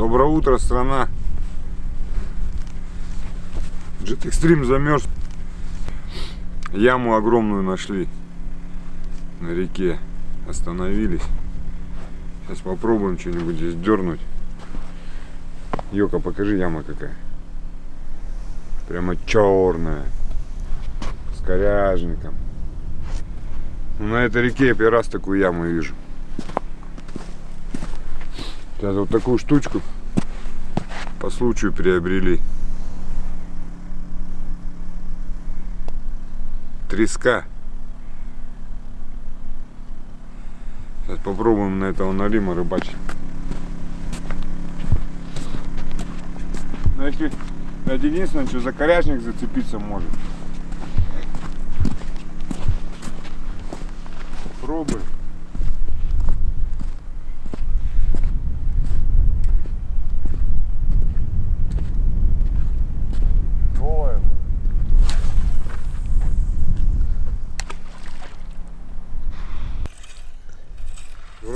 Доброе утро, страна. Jet Extreme замерз. Яму огромную нашли на реке. Остановились. Сейчас попробуем что-нибудь здесь дернуть. Йока, покажи яма какая. Прямо черная. С коряжником. Ну, на этой реке я первый раз такую яму вижу. Сейчас вот такую штучку по случаю приобрели. Треска. Сейчас попробуем на этого налима рыбачить. Но если единственное, что за коряжник зацепиться может. Пробуй.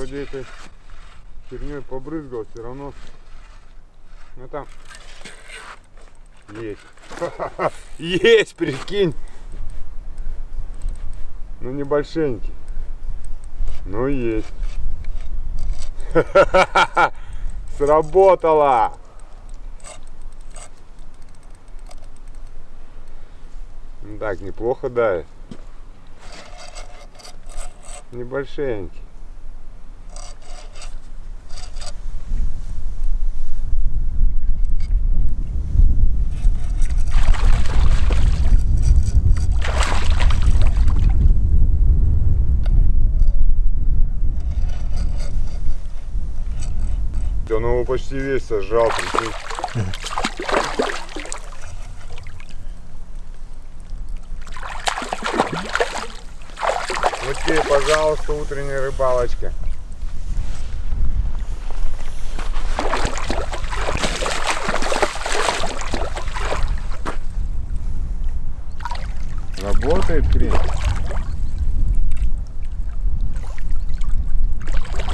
Вроде этой херней побрызгал, все равно. Ну там есть. Есть, прикинь. Ну небольшенький. Ну есть. Сработало. Ну Так, неплохо дает. Небольшенький. Он почти весь сожрал, прикинь. Вот тебе, пожалуйста, утренняя рыбалочка. Работает хрень.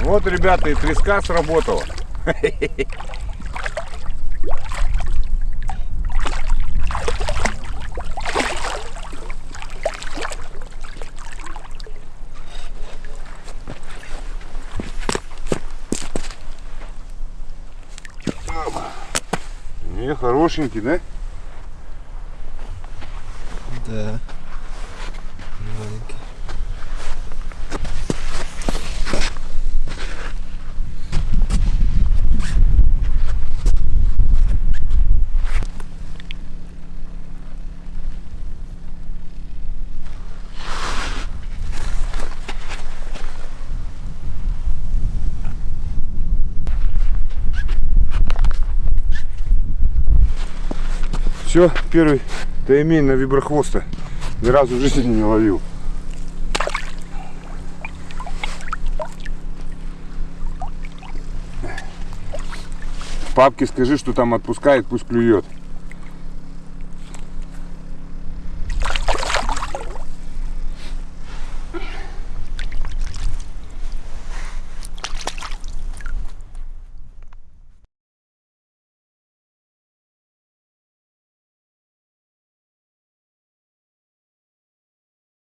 Вот, ребята, и треска сработала. Не, хорошенький, да? Да. Все, первый таймень на виброхвоста. Ни разу в жизни не ловил. Папке скажи, что там отпускает, пусть клюет.